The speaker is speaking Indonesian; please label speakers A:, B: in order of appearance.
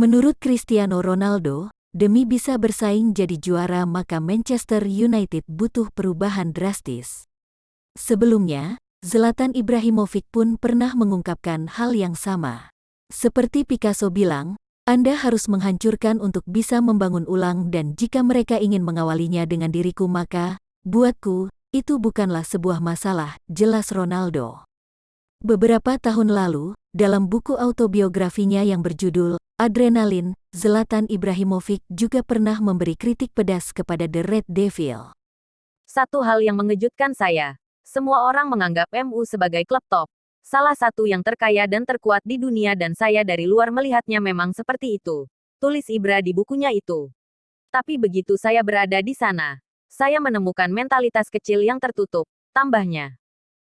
A: Menurut Cristiano Ronaldo, demi bisa bersaing jadi juara maka Manchester United butuh perubahan drastis. Sebelumnya, Zlatan Ibrahimovic pun pernah mengungkapkan hal yang sama. Seperti Picasso bilang, Anda harus menghancurkan untuk bisa membangun ulang dan jika mereka ingin mengawalinya dengan diriku maka, buatku, itu bukanlah sebuah masalah, jelas Ronaldo. Beberapa tahun lalu, dalam buku autobiografinya yang berjudul Adrenalin, Zlatan Ibrahimovic juga pernah memberi kritik pedas kepada The Red Devil.
B: Satu hal yang mengejutkan saya, semua orang menganggap MU sebagai klub top. Salah satu yang terkaya dan terkuat di dunia dan saya dari luar melihatnya memang seperti itu. Tulis Ibra di bukunya itu. Tapi begitu saya berada di sana, saya menemukan mentalitas kecil yang tertutup, tambahnya.